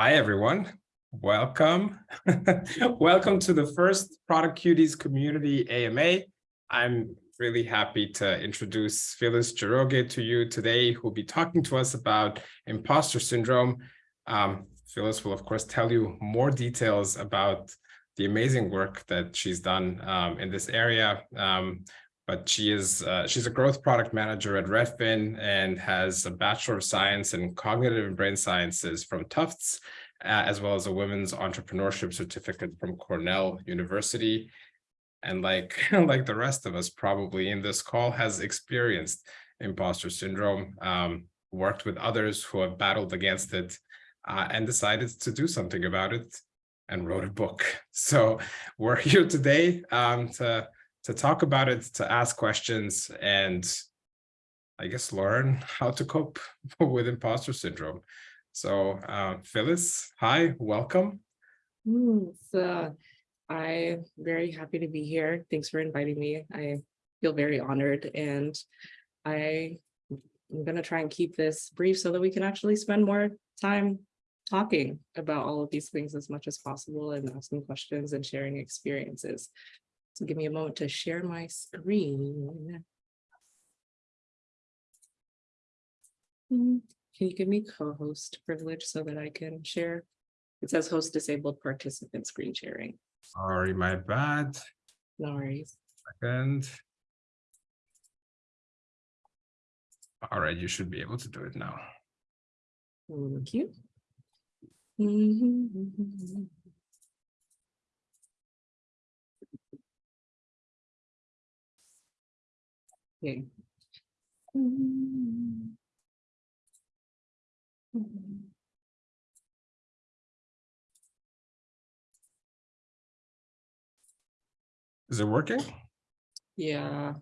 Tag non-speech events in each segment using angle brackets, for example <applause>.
Hi, everyone. Welcome. <laughs> Welcome to the first Product Cuties Community AMA. I'm really happy to introduce Phyllis Njoroge to you today, who'll be talking to us about imposter syndrome. Um, Phyllis will, of course, tell you more details about the amazing work that she's done um, in this area. Um, but she is uh, she's a growth product manager at Redfin and has a Bachelor of Science in Cognitive and Brain Sciences from Tufts, uh, as well as a Women's Entrepreneurship Certificate from Cornell University. And like, <laughs> like the rest of us probably in this call has experienced imposter syndrome, um, worked with others who have battled against it uh, and decided to do something about it and wrote a book. <laughs> So we're here today um, to to talk about it, to ask questions, and I guess learn how to cope <laughs> with imposter syndrome. So uh, Phyllis, hi, welcome. Mm, so I'm very happy to be here. Thanks for inviting me. I feel very honored and I am going to try and keep this brief so that we can actually spend more time talking about all of these things as much as possible and asking questions and sharing experiences. So give me a moment to share my screen. Mm, Can you give me co-host privilege so that I can share? It says host disabled participant screen sharing. Sorry, my bad. No worries. Second. All right, you should be able to do it now. Thank you. Mm-hmm, mm-hmm, mm-hmm. Okay. Is it working? Yeah.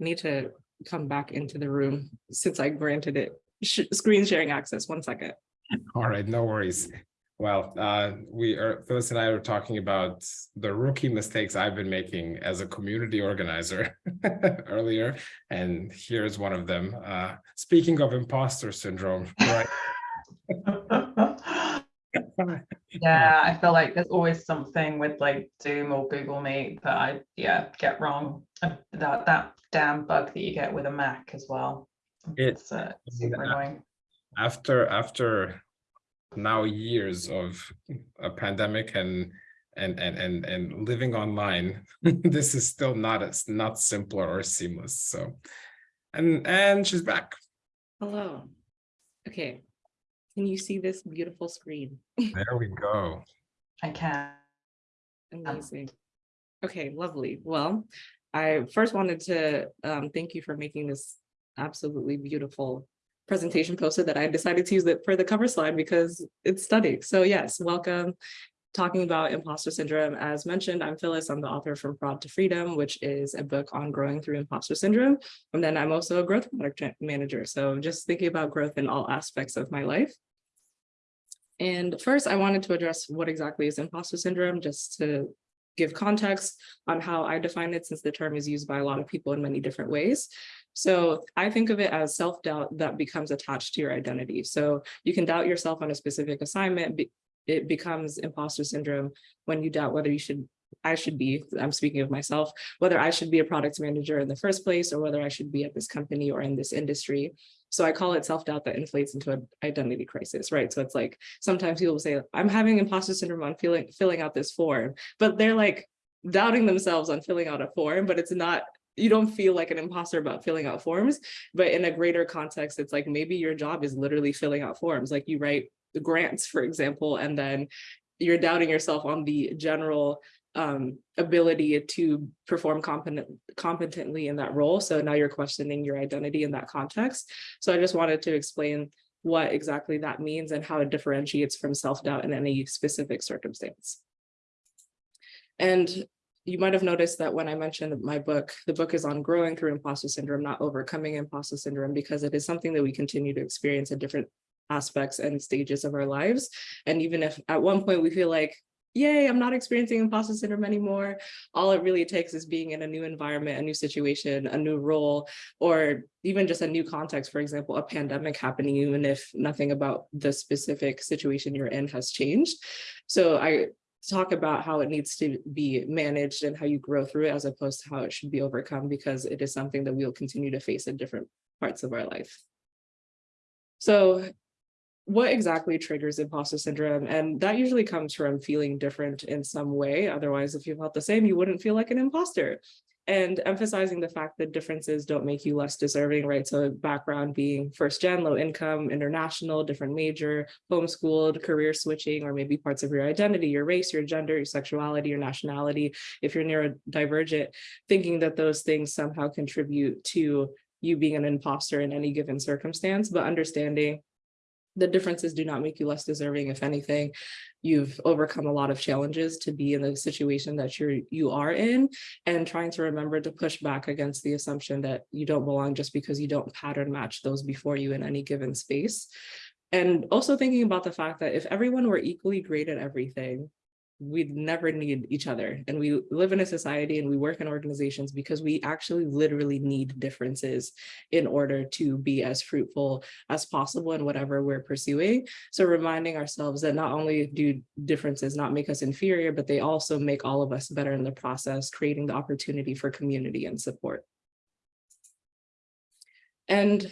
Need to come back into the room since I granted it sh- screen sharing access. One second. All right, no worries. Well, uh, we are, Phyllis and I are talking about the rookie mistakes I've been making as a community organizer <laughs> earlier, and here's one of them. Uh, speaking of imposter syndrome, right? <laughs> <laughs> Yeah, I feel like there's always something with like Zoom or Google Meet that I, yeah, get wrong. That, that damn bug that you get with a Mac as well. It- It's uh, super annoying. after after now years of a pandemic and and and and and living online <laughs> this is still not as not simpler or seamless so and and she's back Hello. Okay. Can you see this beautiful screen? <laughs> there we go I can. Amazing. Okay, lovely. Well, I first wanted to um, thank you for making this absolutely beautiful presentation poster that I decided to use it for the cover slide because it's stunning. So yes, welcome. Talking about imposter syndrome. As mentioned, I'm Phyllis. I'm the author from Fraud to Freedom, which is a book on growing through imposter syndrome. And then I'm also a growth product manager. So just thinking about growth in all aspects of my life. And first, I wanted to address what exactly is imposter syndrome, just to give context on how I define it, since the term is used by a lot of people in many different ways. So I think of it as self-doubt that becomes attached to your identity. So you can doubt yourself on a specific assignment. It becomes imposter syndrome when you doubt whether you should, I should be, I'm speaking of myself, whether I should be a product manager in the first place or whether I should be at this company or in this industry. So I call it self-doubt that inflates into an identity crisis, right? So it's like, sometimes people say, I'm having imposter syndrome on feeling, filling out this form, but they're like doubting themselves on filling out a form, but it's not, you don't feel like an imposter about filling out forms, but in a greater context, it's like maybe your job is literally filling out forms, like you write the grants, for example, and then you're doubting yourself on the general um, ability to perform competent, competently in that role. So now you're questioning your identity in that context. So I just wanted to explain what exactly that means and how it differentiates from self-doubt in any specific circumstance. And you might have noticed that when I mentioned my book, the book is on growing through imposter syndrome, not overcoming imposter syndrome, because it is something that we continue to experience at different aspects and stages of our lives. And even if at one point we feel like yay, I'm not experiencing imposter syndrome anymore. All it really takes is being in a new environment, a new situation, a new role, or even just a new context, for example, a pandemic happening, even if nothing about the specific situation you're in has changed. So I talk about how it needs to be managed and how you grow through it as opposed to how it should be overcome because it is something that we'll continue to face in different parts of our life. So what exactly triggers imposter syndrome? And that usually comes from feeling different in some way. Otherwise, if you felt the same, you wouldn't feel like an imposter. And emphasizing the fact that differences don't make you less deserving, right? So background being first gen, low income, international, different major, homeschooled, career switching, or maybe parts of your identity, your race, your gender, your sexuality, your nationality, if you're neurodivergent, thinking that those things somehow contribute to you being an imposter in any given circumstance, but understanding the differences do not make you less deserving. If anything, you've overcome a lot of challenges to be in the situation that you're you are in and trying to remember to push back against the assumption that you don't belong just because you don't pattern match those before you in any given space. And also thinking about the fact that if everyone were equally great at everything, we'd never need each other. And we live in a society and we work in organizations because we actually literally need differences in order to be as fruitful as possible in whatever we're pursuing. So reminding ourselves that not only do differences not make us inferior, but they also make all of us better in the process, creating the opportunity for community and support. And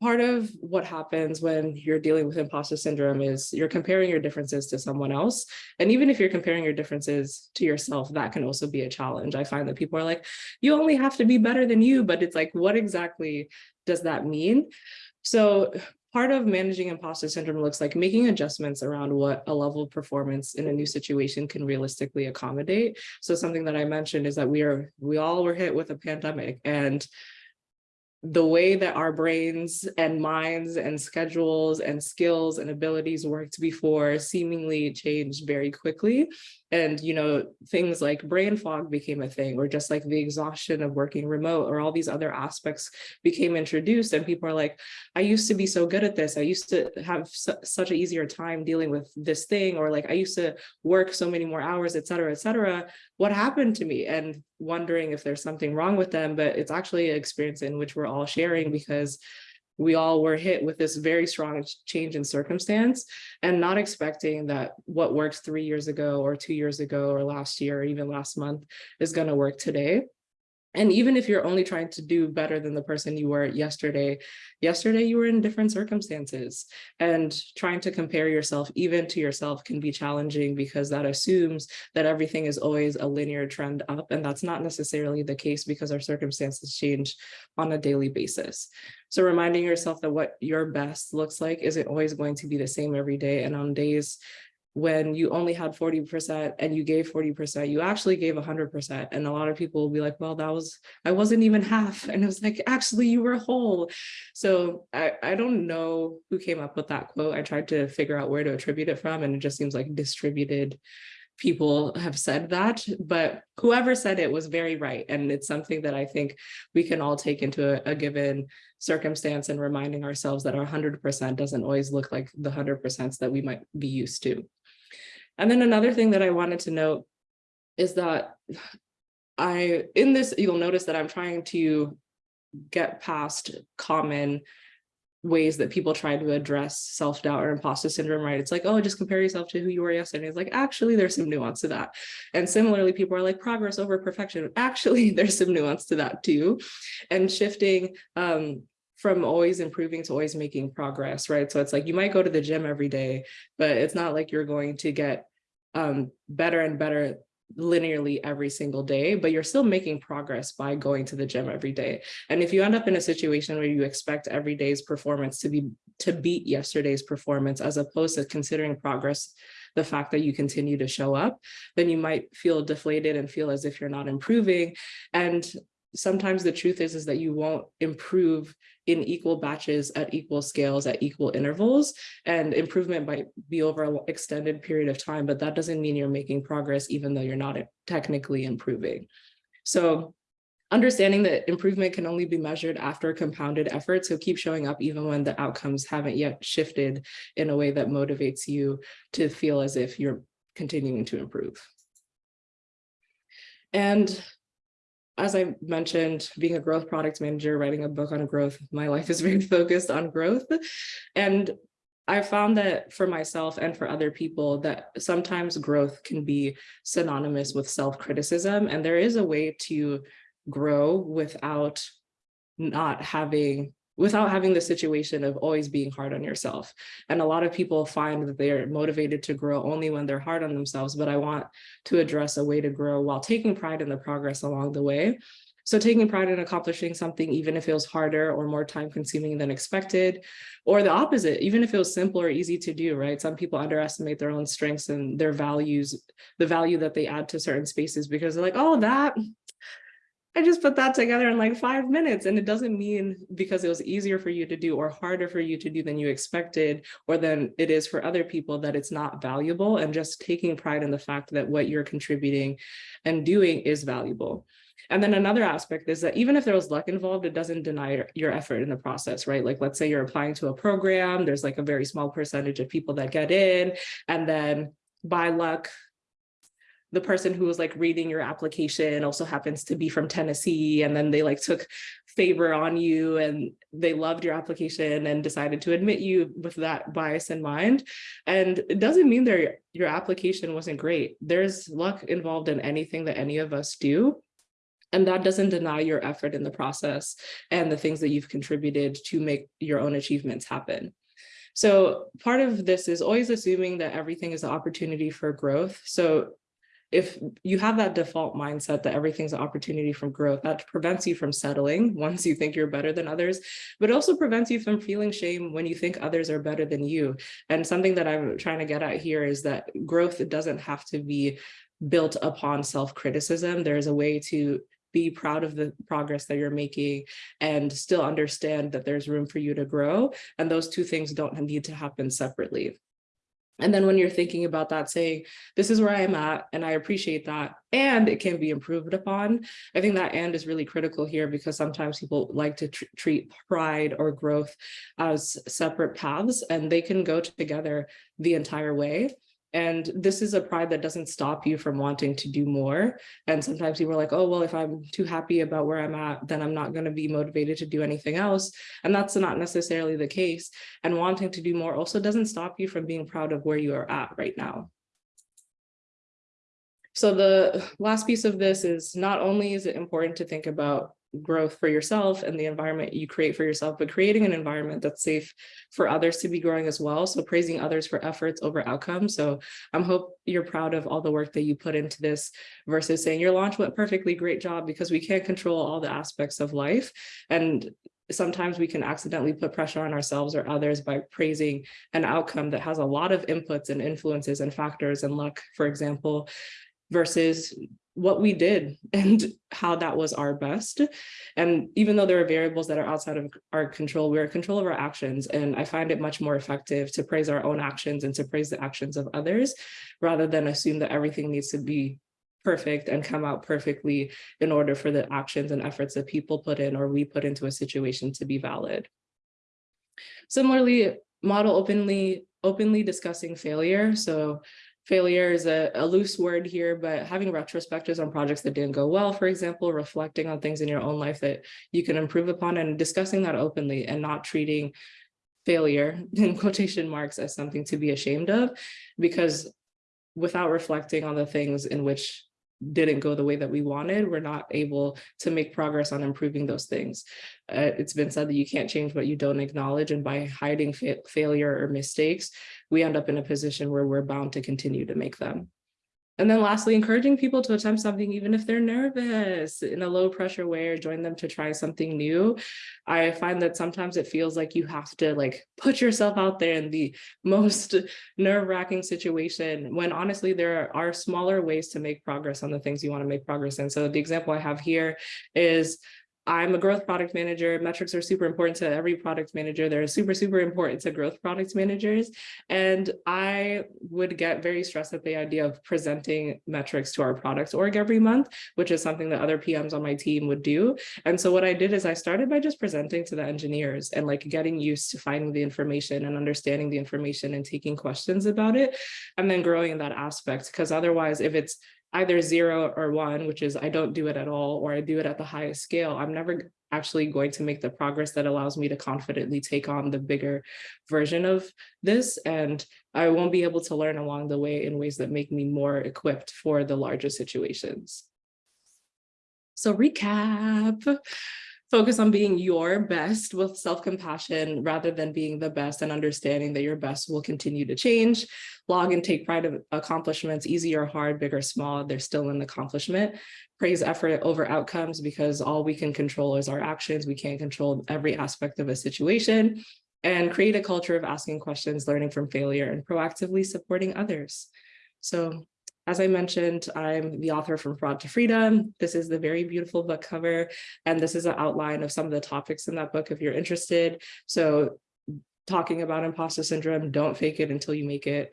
part of what happens when you're dealing with imposter syndrome is you're comparing your differences to someone else. And even if you're comparing your differences to yourself, that can also be a challenge. I find that people are like, you only have to be better than you, but it's like, what exactly does that mean? So part of managing imposter syndrome looks like making adjustments around what a level of performance in a new situation can realistically accommodate. So something that I mentioned is that we are, we all were hit with a pandemic and the way that our brains and minds and schedules and skills and abilities worked before seemingly changed very quickly. And, you know, things like brain fog became a thing, or just like the exhaustion of working remote, or all these other aspects became introduced. And people are like, I used to be so good at this. I used to have su such an easier time dealing with this thing, or like I used to work so many more hours, et cetera, et cetera. What happened to me? And wondering if there's something wrong with them, but it's actually an experience in which we're all sharing because we all were hit with this very strong change in circumstance and not expecting that what worked three years ago or two years ago or last year or even last month is going to work today. And even if you're only trying to do better than the person you were yesterday, yesterday you were in different circumstances and trying to compare yourself even to yourself can be challenging because that assumes that everything is always a linear trend up. And that's not necessarily the case because our circumstances change on a daily basis. So reminding yourself that what your best looks like isn't always going to be the same every day. And on days when you only had 40% and you gave 40%, you actually gave 100%. And a lot of people will be like, well, that was, I wasn't even half. <laughs> And it was like, actually, you were whole. So I, I don't know who came up with that quote. I tried to figure out where to attribute it from, and it just seems like distributed people have said that, but whoever said it was very right. And it's something that I think we can all take into a, a given circumstance and reminding ourselves that our 100% doesn't always look like the 100% that we might be used to. And then another thing that I wanted to note is that I, in this, you'll notice that I'm trying to get past common ways that people try to address self-doubt or imposter syndrome, right? It's like, oh, just compare yourself to who you were yesterday. It's like, actually, there's some nuance to that. And similarly, people are like progress over perfection. Actually, <laughs> there's some nuance to that too. And shifting um, from always improving to always making progress, right? So it's like you might go to the gym every day, but it's not like you're going to get um, better and better linearly every single day, but you're still making progress by going to the gym every day. And if you end up in a situation where you expect every day's performance to be to beat yesterday's performance, as opposed to considering progress, the fact that you continue to show up, then you might feel deflated and feel as if you're not improving. And sometimes the truth is, is that you won't improve in equal batches at equal scales at equal intervals and improvement might be over an extended period of time, but that doesn't mean you're making progress even though you're not technically improving. So understanding that improvement can only be measured after compounded effort. So keep showing up even when the outcomes haven't yet shifted in a way that motivates you to feel as if you're continuing to improve. And as I mentioned, being a growth product manager, writing a book on growth, my life is <laughs> very focused on growth. And I found that for myself and for other people that sometimes growth can be synonymous with self-criticism. And there is a way to grow without not having without having the situation of always being hard on yourself. And a lot of people find that they're motivated to grow only when they're hard on themselves, but I want to address a way to grow while taking pride in the progress along the way. So taking pride in accomplishing something, even if it was harder or more time consuming than expected, or the opposite, even if it was simple or easy to do, right? Some people underestimate their own strengths and their values, the value that they add to certain spaces because they're like, oh, that, I just put that together in like five minutes. And it doesn't mean because it was easier for you to do or harder for you to do than you expected, or than it is for other people that it's not valuable and just taking pride in the fact that what you're contributing and doing is valuable. And then another aspect is that even if there was luck involved, it doesn't deny your effort in the process, right? Like, let's say you're applying to a program, there's like a very small percentage of people that get in, and then by luck, the person who was like reading your application also happens to be from Tennessee and then they like took favor on you and they loved your application and decided to admit you with that bias in mind. And it doesn't mean that your application wasn't great. There's luck involved in anything that any of us do. And that doesn't deny your effort in the process and the things that you've contributed to make your own achievements happen. So part of this is always assuming that everything is an opportunity for growth. So if you have that default mindset that everything's an opportunity from growth, that prevents you from settling <laughs> once you think you're better than others, but also prevents you from feeling shame when you think others are better than you. And something that I'm trying to get at here is that growth doesn't have to be built upon self-criticism. There's a way to be proud of the progress that you're making and still understand that there's room for you to grow. And those two things don't need to happen separately. And then when you're thinking about that, saying, this is where I am at, and I appreciate that, and it can be improved upon. I think that and is really critical here because sometimes people like to tr treat pride or growth as separate paths, and they can go together the entire way. And this is a pride that doesn't stop you from wanting to do more. And sometimes people are like, oh, well, if I'm too happy about where I'm at, then I'm not going to be motivated to do anything else. And that's not necessarily the case. And wanting to do more also doesn't stop you from being proud of where you are at right now. So the last piece of this is not only is it important to think about growth for yourself and the environment you create for yourself, but creating an environment that's safe for others to be growing as well. So praising others for efforts over outcomes. So I'm hope you're proud of all the work that you put into this versus saying your launch went perfectly, great job, because we can't control all the aspects of life. And sometimes we can accidentally put pressure on ourselves or others by praising an outcome that has a lot of inputs and influences and factors and luck, for example, versus what we did and how that was our best. And even though there are variables that are outside of our control, we're in control of our actions. And I find it much more effective to praise our own actions and to praise the actions of others, rather than assume that everything needs to be perfect and come out perfectly in order for the actions and efforts that people put in or we put into a situation to be valid. Similarly, model openly, openly discussing failure. So failure is a, a, loose word here, but having retrospectives on projects that didn't go well, for example, reflecting on things in your own life that you can improve upon and discussing that openly and not treating failure <laughs> in quotation marks as something to be ashamed of, because without reflecting on the things in which didn't go the way that we wanted, we're not able to make progress on improving those things. Uh, it's been said that you can't change what you don't acknowledge, and by hiding fa failure or mistakes, we end up in a position where we're bound to continue to make them. And then lastly, encouraging people to attempt something even if they're nervous in a low pressure way or join them to try something new. I find that sometimes it feels like you have to like put yourself out there in the <laughs> most nerve wracking situation when honestly there are smaller ways to make progress on the things you want to make progress in. So the example I have here is I'm a growth product manager. Metrics are super important to every product manager. They're super, super important to growth product managers. And I would get very stressed at the idea of presenting metrics to our products org every month, which is something that other PMs on my team would do. And so what I did is I started by just presenting to the engineers and like getting used to finding the information and understanding the information and taking questions about it and then growing in that aspect. Because otherwise, if it's either zero or one, which is I don't do it at all, or I do it at the highest scale, I'm never actually going to make the progress that allows me to confidently take on the bigger version of this. And I won't be able to learn along the way in ways that make me more equipped for the larger situations. So recap focus on being your best with self-compassion rather than being the best and understanding that your best will continue to change. Log and take pride of accomplishments, easy or hard, big or small, they're still an accomplishment. Praise effort over outcomes because all we can control is our actions. We can't control every aspect of a situation and create a culture of asking questions, learning from failure and proactively supporting others. So as I mentioned, I'm the author from Fraud to Freedom. This is the very beautiful book cover, and this is an outline of some of the topics in that book if you're interested. So talking about imposter syndrome, don't fake it until you make it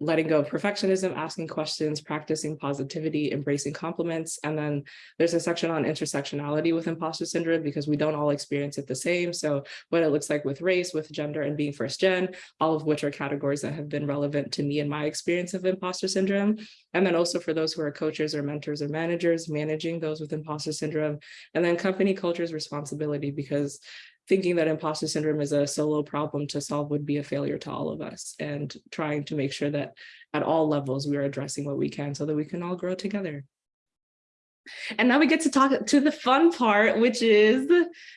letting go of perfectionism, asking questions, practicing positivity, embracing compliments. And then there's a section on intersectionality with imposter syndrome because we don't all experience it the same. So what it looks like with race, with gender and being first gen, all of which are categories that have been relevant to me and my experience of imposter syndrome. And then also for those who are coaches or mentors or managers, managing those with imposter syndrome. And then company culture's responsibility because thinking that imposter syndrome is a solo problem to solve would be a failure to all of us and trying to make sure that at all levels we are addressing what we can so that we can all grow together. And now we get to talk to the fun part, which is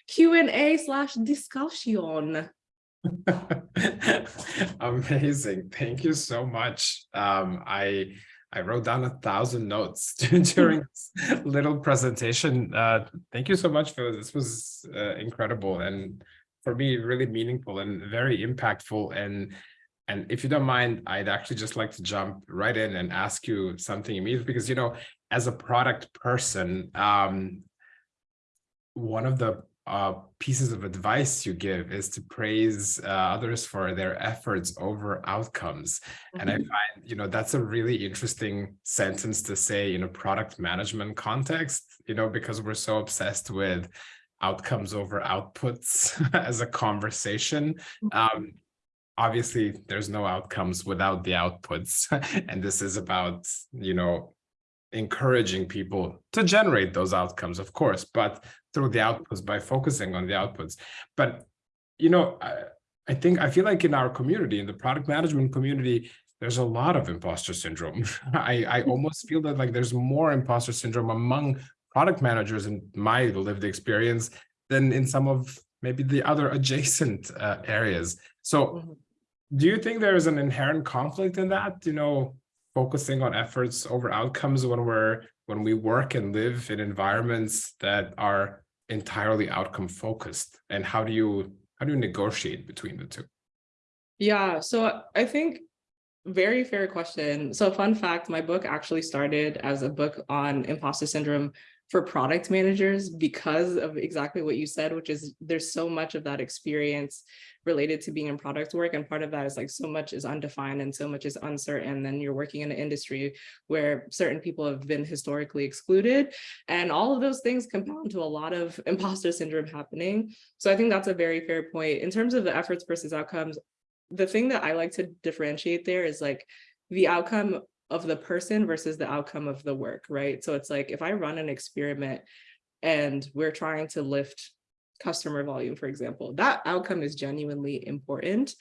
Q&A slash discussion. <laughs> Amazing. Thank you so much. Um, I I wrote down a thousand notes <laughs> during this little presentation. Uh, thank you so much for this was uh, incredible and for me really meaningful and very impactful and and if you don't mind, I'd actually just like to jump right in and ask you something immediately because you know, as a product person, um, one of the uh, pieces of advice you give is to praise uh, others for their efforts over outcomes. Mm -hmm. And I Mm-hmm. find, you know, that's a really interesting sentence to say in a product management context, you know, because we're so obsessed with outcomes over outputs <laughs> as a conversation. Mm-hmm. Um, obviously, there's no outcomes without the outputs. <laughs> and this is about, you know, encouraging people to generate those outcomes, of course, but through the outputs by focusing on the outputs. But, you know, I, I think I feel like in our community, in the product management community, there's a lot of imposter syndrome. <laughs> I, I <laughs> almost feel that like there's more imposter syndrome among product managers in my lived experience than in some of maybe the other <laughs> adjacent uh, areas. So Mhm. do you think there is an inherent conflict in that, you know, focusing on efforts over outcomes when we're when we work and live in environments that are entirely outcome focused and how do you how do you negotiate between the two Yeah, so I think very fair question. So fun fact, my book actually started as a book on imposter syndrome for product managers because of exactly what you said, which is there's so much of that experience related to being in product work. And part of that is like so much is undefined and so much is uncertain. Then you're working in an industry where certain people have been historically excluded. And all of those things compound to a lot of <laughs> imposter syndrome happening. So I think that's a very fair point. In terms of the efforts versus outcomes, the thing that I like to differentiate there is like the outcome of the person versus the outcome of the work, right? So it's like if I run an experiment and we're trying to lift customer volume, for example, that outcome is genuinely important,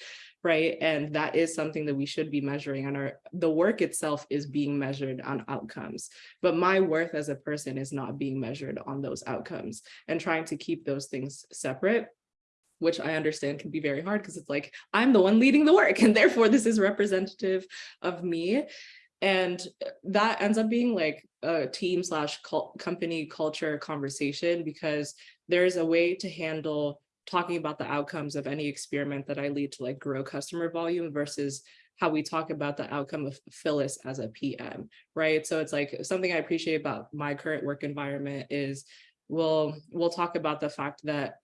right? And that is something that we should be measuring and our the work itself is being measured on outcomes. But my worth as a person is not being measured on those outcomes and trying to keep those things separate which I understand can be very hard because it's like, I'm the one leading the work <laughs> and therefore this is representative of me. And uh, that ends up being like a team slash company culture conversation because there's a way to handle talking about the outcomes of any experiment that I lead to like grow customer volume versus how we talk about the outcome of Phyllis as a PM, right? So it's like something I appreciate about my current work environment is we'll, we'll talk about the fact that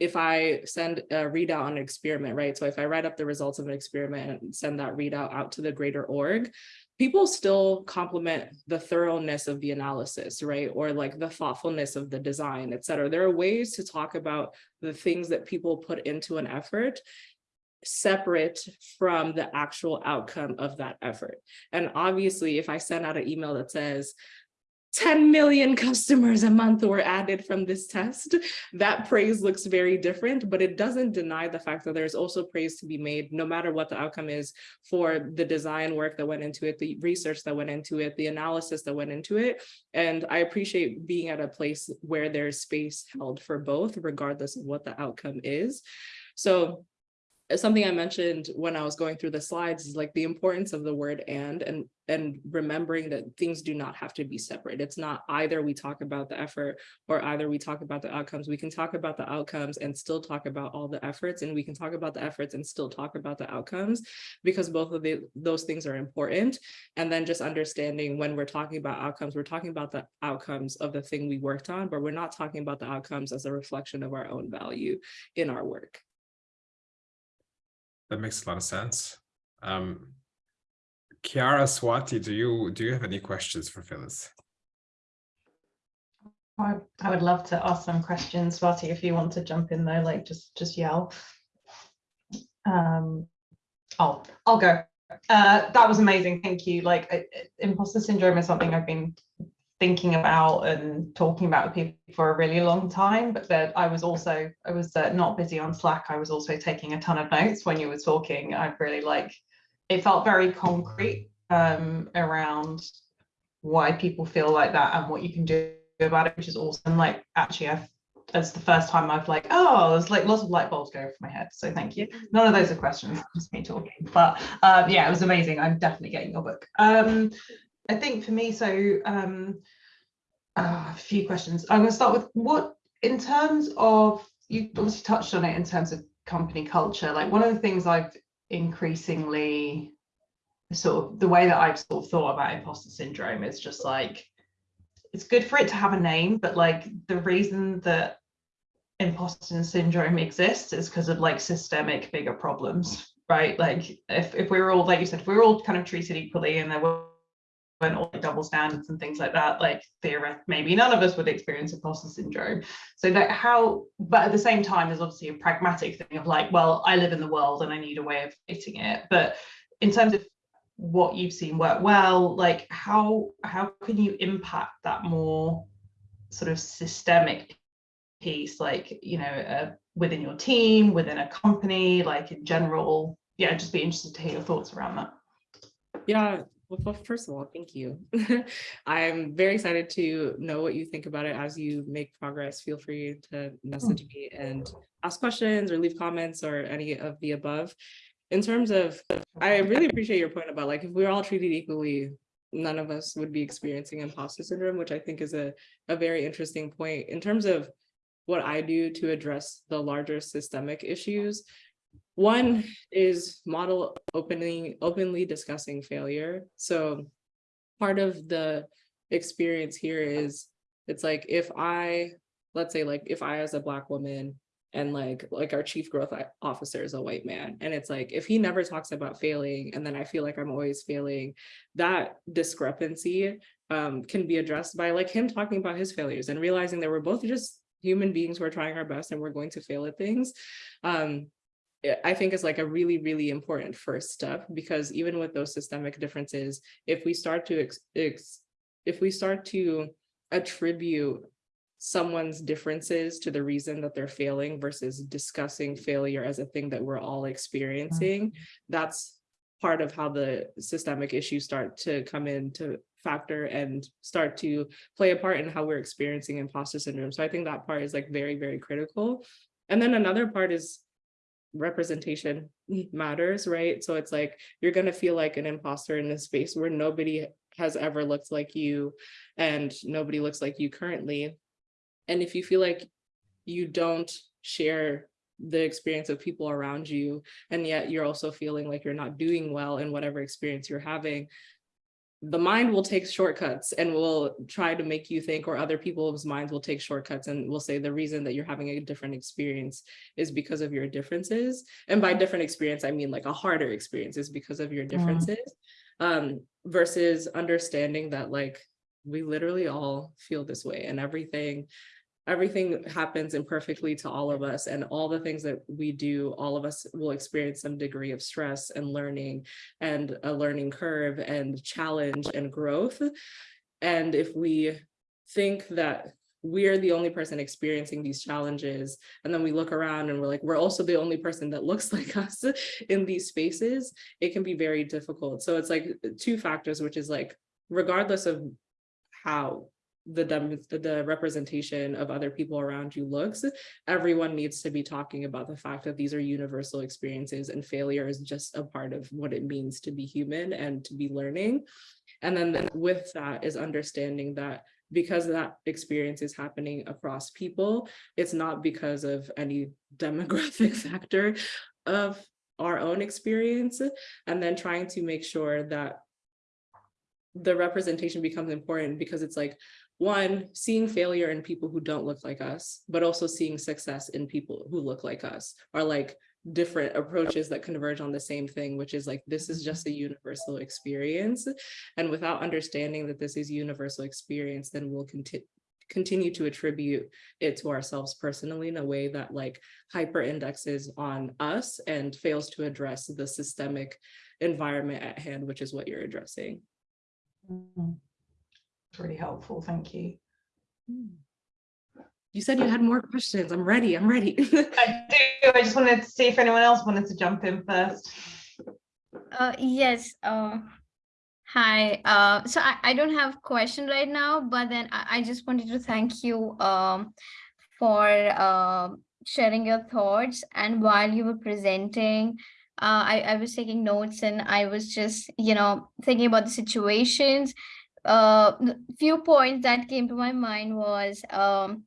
if I send a readout on an experiment, right? So if I write up the results of an experiment and send that readout out to the greater org, people still compliment the thoroughness of the analysis, right? Or like the thoughtfulness of the design, et cetera. There are ways to talk about the things that people put into an effort separate from the actual outcome of that effort. And obviously, if I send out an email that says, 10 million <laughs> customers a month were added from this test. That praise looks very different, but it doesn't deny the fact that there's also praise to be made, no matter what the outcome is for the design work that went into it, the research that went into it, the analysis that went into it. And I appreciate being at a place where there's space held for both, regardless of what the outcome is. So something I mentioned when I was going through the slides is like the importance of the word and and and remembering that things do not have to be separate. It's not either we talk about the effort or either we talk about the outcomes. We can talk about the outcomes and still talk about all the efforts and we can talk about the efforts and still talk about the outcomes because both of the, those things are important. And then just understanding when we're talking about outcomes, we're talking about the outcomes of the thing we worked on, but we're not talking about the outcomes as a reflection of our own value in our work. That makes a lot of sense. Um, Kiara Swati, do you do you have any questions for Phyllis? I, would love to ask some questions, Swati, if you want to jump in though, like just just yell. Um, I'll I'll go. Uh, that was amazing. Thank you. Like I- imposter syndrome is something I've been thinking about and talking about with people for a really long time. But that I was also I was uh, not busy on Slack. I was also taking a ton of notes when you were talking. I really like. It felt very concrete um, around why people feel like that and what you can do about it, which is awesome. Like actually, I've that's the first time I've like, oh, there's like lots of light bulbs going over my head. So thank you. None of those are questions, <laughs> just me talking. But um, yeah, it was amazing. I'm definitely getting your book. Um, I think for me, so um, uh, a few questions. I'm going to start with what, in terms of, you obviously touched on it in terms of company culture. Like one of the things I've increasingly sort of the way that I've sort of thought about imposter syndrome is just like it's good for it to have a name, but like the reason that imposter syndrome exists is because of like systemic bigger problems, right? Like if, if we were all, like you said, if we were all kind of treated equally and there were weren't all like double standards and things like that, like theoretically, maybe none of us would experience imposter syndrome. So that how, but at the same time, there's obviously a pragmatic thing of like, well, I live in the world and I need a way of fitting it. But in terms of what you've seen work well, like how how can you impact that more sort of systemic piece, like you know, uh, within your team, within a company, like in general? Yeah, just be interested to hear your thoughts around that. Yeah, well, first of all, thank you. <laughs> I'm very excited to know what you think about it as you make progress. Feel free to hmm. message me and ask questions or leave comments or any of the above. In terms of, I really appreciate your point about like, if we we're all treated equally, none of us would be experiencing imposter syndrome, which I think is a, a very interesting point. In terms of what I do to address the larger systemic issues, one is model opening, openly discussing failure. So part of the experience here is, it's like if I, let's say like if I as a black woman and like like our chief growth officer is a white man and it's like if he never talks about failing and then i feel like i'm always failing that discrepancy um, can be addressed by like him talking about his failures and realizing that we're both just human beings who are trying our best and we're going to fail at things um, I think is like a really, really important first step because even with those systemic differences, if we start to if we start to attribute someone's differences to the reason that they're failing versus discussing failure as a thing that we're all experiencing, mm-hmm. that's part of how the systemic issues start to come into factor and start to play a part in how we're experiencing imposter syndrome. So I think that part is like very, very critical. And then another part is representation matters, right? So it's like you're going to feel like an imposter in this space where nobody has ever looked like you and nobody looks like you currently. And if you feel like you don't share the experience of people around you, and yet you're also feeling like you're not doing well in whatever experience you're having, the mind will take shortcuts and will try to make you think or other people's minds will take shortcuts and will say the reason that you're having a different experience is because of your differences. And by different experience i mean like a harder experience is because of your differences um versus understanding that like we literally all feel this way and everything everything happens imperfectly to all of us and all the things that we do all of us will experience some degree of stress and learning and a learning curve and challenge and growth. And if we think that we're the only person experiencing these challenges and then we look around and we're like we're also the only person that looks <laughs> like us in these spaces it can be very difficult. So it's like two factors which is like regardless of how the the representation of other people around you looks everyone needs to be talking about the fact that these are universal experiences and failure is just a part of what it means to be human and to be learning. And then with that is understanding that because that experience is happening across people it's not because of any <laughs> demographic factor of our own experience. And then trying to make sure that the representation becomes important because it's like one seeing failure in people who don't look like us but also seeing success in people who look like us are like different approaches that converge on the same thing which is like this is just a universal experience. And without understanding that this is universal experience then we'll continue continue to attribute it to ourselves personally in a way that like hyper indexes on us and fails to address the systemic environment at hand which is what you're addressing. Mm. It's really helpful, thank you. You said you had more questions. I'm ready. I'm ready. <laughs> I do, I just wanted to see if anyone else wanted to jump in first. Uh, yes. Uh, hi. Uh, so I, I don't have question right now, but then I, I just wanted to thank you um, for uh, sharing your thoughts. And while you were presenting, uh, I, I was taking notes and I was just, you know, thinking about the situations. Uh, few points that came to my mind was, um,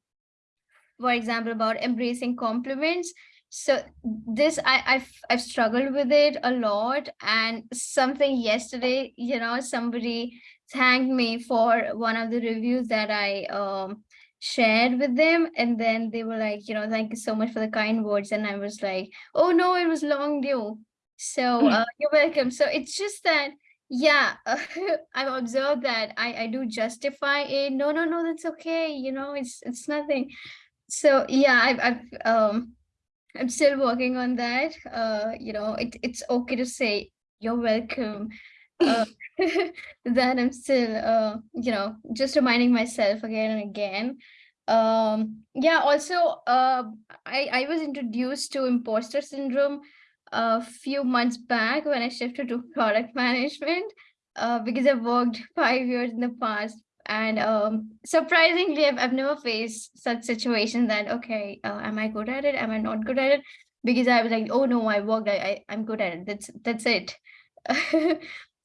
for example, about embracing compliments. So this I, I've I've struggled with it a lot and something yesterday you know somebody thanked me for one of the reviews that I um shared with them and then they were like you know thank you so much for the kind words and I was like oh no it was long due so uh, you're welcome. So it's just that yeah <laughs> I've observed that I I do justify it no no no that's okay you know it's it's nothing so yeah I've I've um I'm still working on that. Uh, you know, it, it's okay to say you're welcome. Uh, <laughs> <laughs> then I'm still, uh, you know, just reminding myself again and again. Um, yeah, also, uh, I, I was introduced to imposter syndrome a few months back when I shifted to product <laughs> management uh, because I've worked <laughs> five years in the past and um, surprisingly, I've, I've never faced such situation that, okay, uh, am I good at it? Am I not good at it? Because I was like, oh no, I worked, I, I, I'm good at it. That's, that's it. <laughs> so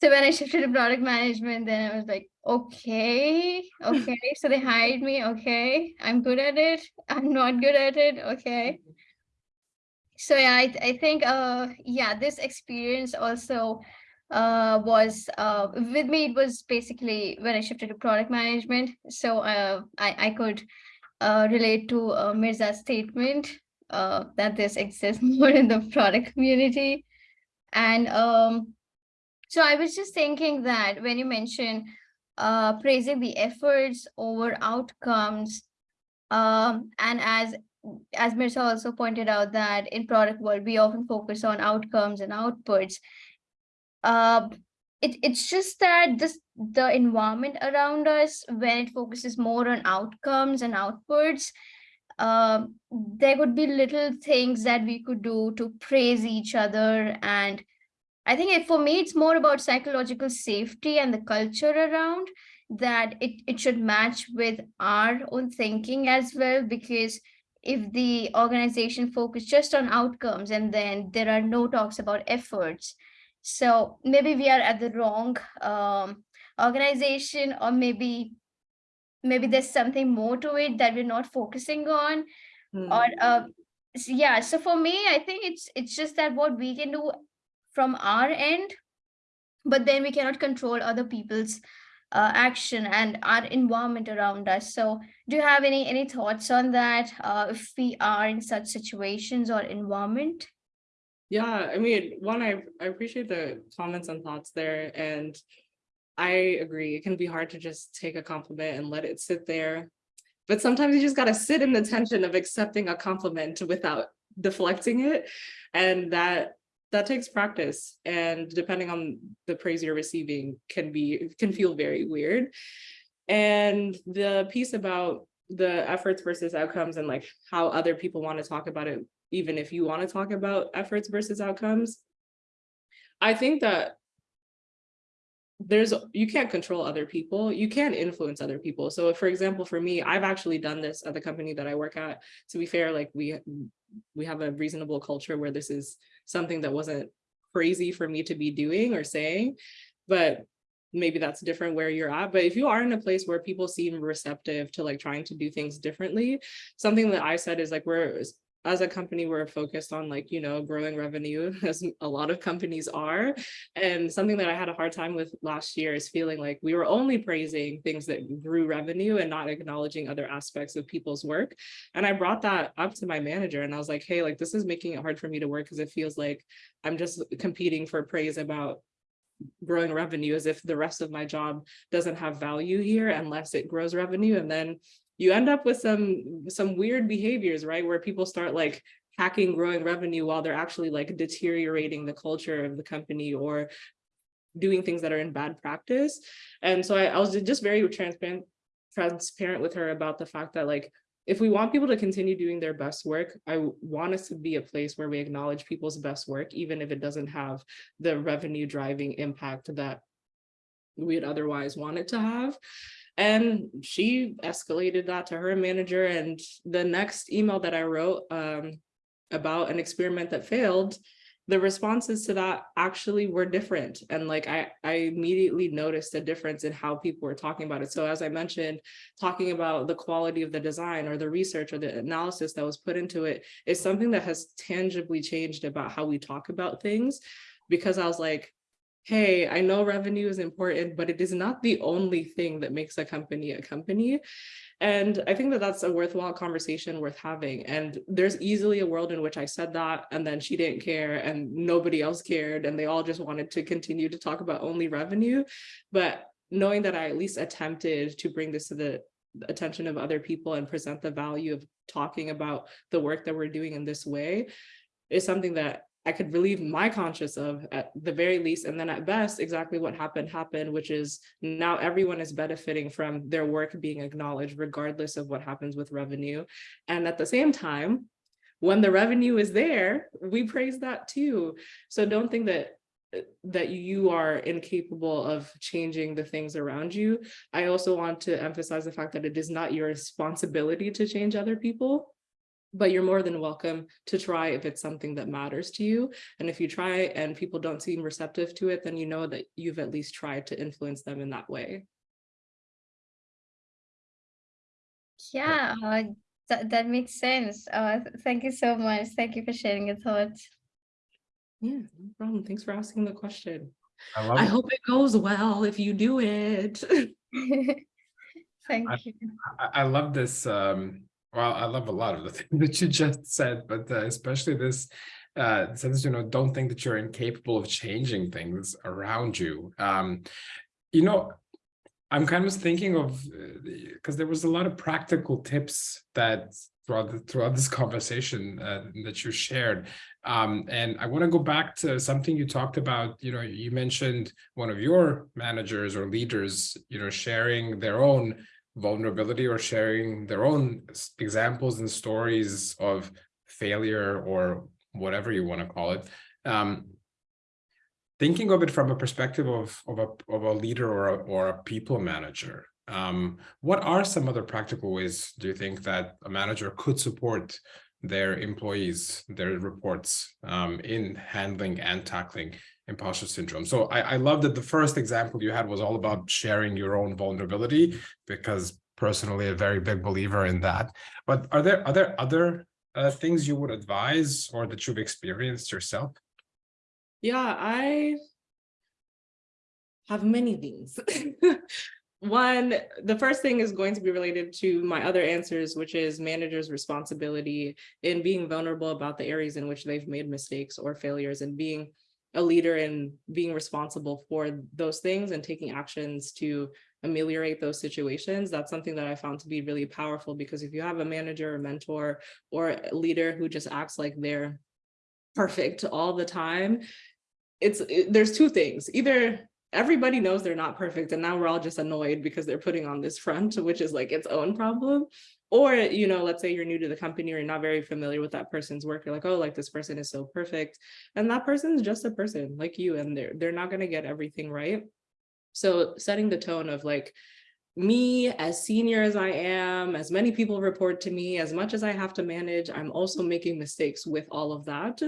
when I shifted to product management, then I was like, okay, okay. so they hired me. Okay, I'm good at it. I'm not good at it. Okay. So yeah, I, I think, uh, yeah, this experience also uh, was uh, with me, it was basically when I shifted to product management. So uh, I, I could uh, relate to uh, Mirza's statement uh, that this exists <laughs> more in the product community. And um, so I was just thinking that when you mentioned uh, praising the efforts over outcomes, um, and as as Mirza also pointed out that in product world, we often focus on outcomes and outputs. Uh, it, it's just that this the environment around us when it focuses more on outcomes and outputs uh, there would be little things that we could do to praise each other. And i think it, for me it's more about psychological safety and the culture around that it, it should match with our own thinking as well because if the organization focus just on outcomes and then there are no talks about efforts so maybe we are at the wrong um, organization or maybe maybe there's something more to it that we're not focusing on Hmm. or uh, so yeah so for me i think it's it's just that what we can do from our end but then we cannot control other people's uh, action and our environment around us. So do you have any any thoughts on that uh, if we are in such situations or environment? Yeah, I mean, one, I, I appreciate the comments and thoughts there, and I agree, it can be hard to just take a compliment and let it sit there. But sometimes you just gotta sit in the tension of accepting a compliment without deflecting it. And that, that takes practice, and depending on the praise you're receiving can be, can feel very weird. And the piece about the efforts versus outcomes and like how other people want to talk about it even if you want to talk about efforts versus outcomes. I think that there's, you can't control other people, you can influence other people. So for example, for me, I've actually done this at the company that I work at. To be fair, like we, we have a reasonable culture where this is something that wasn't crazy for me to be doing or saying, but maybe that's different where you're at. But if you are in a place where people seem receptive to like trying to do things differently, something that I said is like, we're as a company, we're focused on like, you know, growing revenue <laughs> as a lot of companies are. And something that I had a hard time with last year is feeling like we were only praising things that grew revenue and not acknowledging other aspects of people's work. And I brought that up to my manager and I was like, hey, like this is making it hard for me to work because it feels like I'm just competing for praise about growing revenue as if the rest of my job doesn't have value here unless it grows revenue. And then you end up with some some weird behaviors, right? Where people start like hacking growing revenue while they're actually like deteriorating the culture of the company or doing things that are in bad practice. And so I, I was just very transparent transparent with her about the fact that like if we want people to continue doing their best work, I want us to be a place where we acknowledge people's best work, even if it doesn't have the revenue driving impact that we'd otherwise want it to have. And she escalated that to her manager. And the next email that I wrote um, about an experiment that failed, the responses to that actually were different. And like I, I immediately noticed a difference in how people were talking about it. So as I mentioned, talking about the quality of the design or the research or the analysis that was put into it is something that has tangibly changed about how we talk about things. Because I was like, hey, I know revenue is important, but it is not the only thing that makes a company a company. And I think that that's a worthwhile conversation worth having. And there's easily a world in which I said that and then she didn't care and nobody else cared and they all just wanted to continue to talk about only revenue. But knowing that I at least attempted to bring this to the attention of other people and present the value of talking about the work that we're doing in this way is something that I could relieve my conscience of at the very least. And then at best, exactly what happened happened, which is now everyone is benefiting from their work being acknowledged, regardless of what happens with revenue. And at the same time, when the revenue is there, we praise that too. So don't think that that you are incapable of changing the things around you. I also want to emphasize the fact that it is not your responsibility to change other people but you're more than welcome to try if it's something that matters to you. And if you try and people don't seem receptive to it, then you know that you've at least tried to influence them in that way. Yeah, uh, that, that makes sense. Uh, th- thank you so much. Thank you for sharing your thoughts. Yeah, no problem. Thanks for asking the question. I love I it. hope it goes well if you do it. <laughs> <laughs> Thank I- you. I, I love this. Um, well, I love a lot of the <laughs> things that you just said, but uh, especially this uh, sense, you know, don't think that you're incapable of changing things around you. Um, you know, I'm kind of thinking of because there was a lot of practical tips that throughout the, throughout this <laughs> conversation uh, that you shared. Um, and I want to go back to something you talked about. You know, you mentioned one of your managers or leaders, you know, sharing their own vulnerability or sharing their own examples and stories of failure or whatever you want to call it. Um, thinking of it from a perspective of, of, a, of a leader or a, or a people manager, um, what are some other practical ways do you think that a manager could support their employees, their reports um, in handling and tackling imposter syndrome? So I, I love that the first example you had was all about sharing your own vulnerability because personally a very big believer in that. But are there are there other uh, things you would advise or that you've experienced yourself? Yeah, I have many things. <laughs> One, the first thing is going to be related to my other answers, which is managers' responsibility in being vulnerable about the areas in which they've made mistakes or failures and being a leader in being responsible for those things and taking actions to ameliorate those situations. That's something that I found to be really powerful because if you have a manager or mentor or a leader who just acts like they're perfect all the time, it's it- there's two things. Either everybody knows they're not perfect and now we're all just annoyed because they're putting on this front, which is like its own problem. Or, you know, let's say you're new to the company or you're not very familiar with that person's work. You're like, oh, like this person is so perfect. And that person's just a person like you, and they're they're not gonna get everything right. So setting the tone of like, me as senior as I am, as many people report to me, as much as I have to manage, I'm also making mistakes with all of that.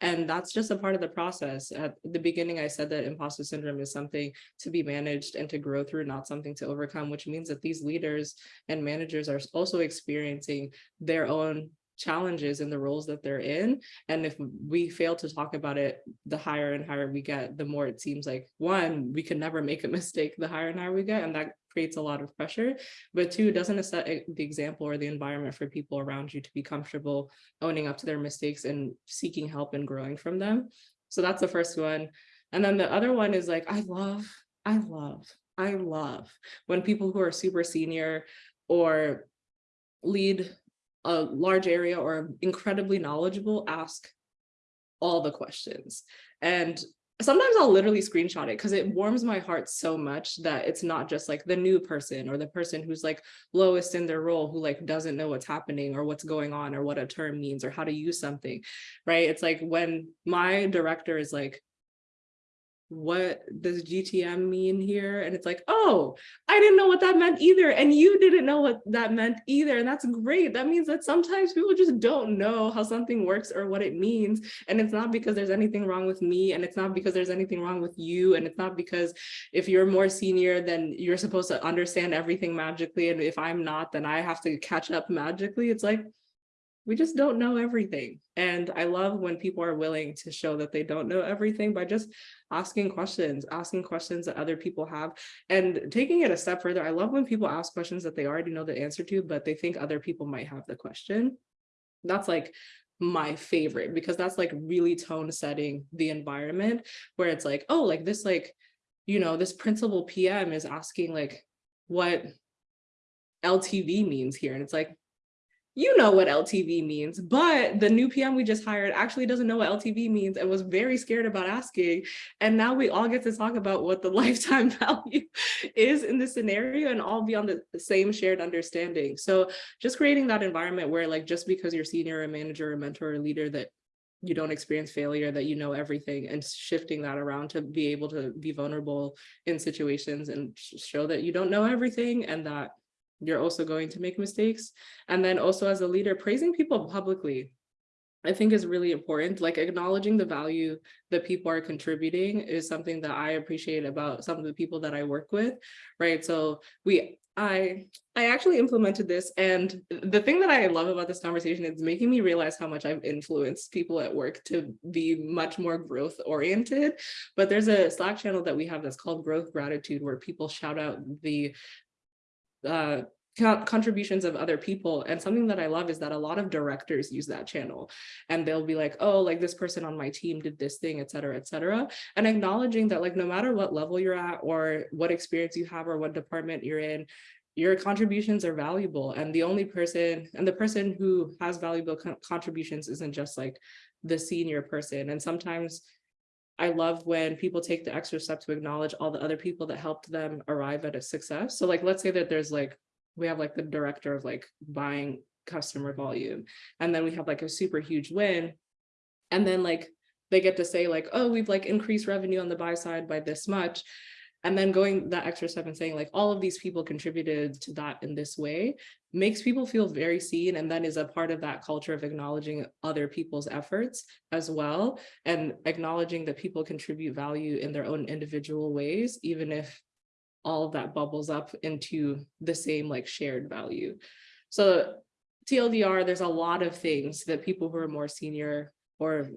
And that's just a part of the process. At the beginning, I said that imposter syndrome is something to be managed and to grow through, not something to overcome, which means that these leaders and managers are also experiencing their own challenges in the roles that they're in. And if we fail to talk about it, the higher and higher we get, the more it seems like one, we can never make a <laughs> mistake, the higher and higher we get, and that creates a lot of pressure. But two, doesn't set the example or the environment for people around you to be comfortable owning up to their mistakes and seeking help and growing from them. So that's the first one. And then the other one is like, I love, I love, I love when people who are super senior or lead a large area or incredibly knowledgeable ask all the questions. And sometimes I'll literally screenshot it because it warms my heart so much that it's not just like the new person or the person who's like lowest in their role who like doesn't know what's happening or what's going on or what a term means or how to use something, right? It's like when my director is like, what does GTM mean here? And it's like, oh, I didn't know what that meant either. And you didn't know what that meant either. And that's great. That means that sometimes people just don't know how something works or what it means. And it's not because there's anything wrong with me. And it's not because there's anything wrong with you. And it's not because if you're more senior, then you're supposed to understand everything magically. And if I'm not, then I have to catch up magically. It's like, we just don't know everything. And I love when people are willing to show that they don't know everything by just asking questions, asking questions that other people have and taking it a step further. I love when people ask questions that they already know the answer to, but they think other people might have the question. That's like my favorite because that's like really tone setting the environment where it's like, oh, like this, like, you know, this principal PM is asking like what LTV means here. And it's like, you know what LTV means, but the new PM we just hired actually doesn't know what LTV means and was very scared about asking. And now we all get to talk about what the <laughs> lifetime value is in this scenario and all be on the same shared understanding. So just creating that environment where like, just because you're senior, a manager, a mentor, or leader that you don't experience failure, that you know everything and shifting that around to be able to be vulnerable in situations and show that you don't know everything and that you're also going to make mistakes. And then also as a leader, praising people publicly, I think is really important. Like acknowledging the value that people are contributing is something that I appreciate about some of the people that I work with, right? So we, I, I actually implemented this and the thing that I love about this conversation is making me realize how much I've influenced people at work to be much more growth oriented. But there's a Slack channel that we have that's called Growth Gratitude where people shout out the uh, contributions of other people. And something that I love is that a lot of directors use that channel and they'll be like, oh, like this person on my team did this thing, et cetera, et cetera. And acknowledging that like, no matter what level you're at or what experience you have or what department you're in, your contributions are valuable. And the only person and the person who has valuable con- contributions isn't just like the senior person. And sometimes I love when people take the extra step to acknowledge all the other people that helped them arrive at a success. So like, let's say that there's like, we have like the director of like buying customer volume, and then we have like a super huge win. And then like, they get to say like, oh, we've like increased revenue on the buy side by this much. And then going that extra step and saying like, all of these people contributed to that in this way makes people feel very seen and then is a part of that culture of acknowledging other people's efforts as well and acknowledging that people contribute value in their own individual ways, even if all of that bubbles up into the same like shared value. So TLDR, there's a lot of things that people who are more senior or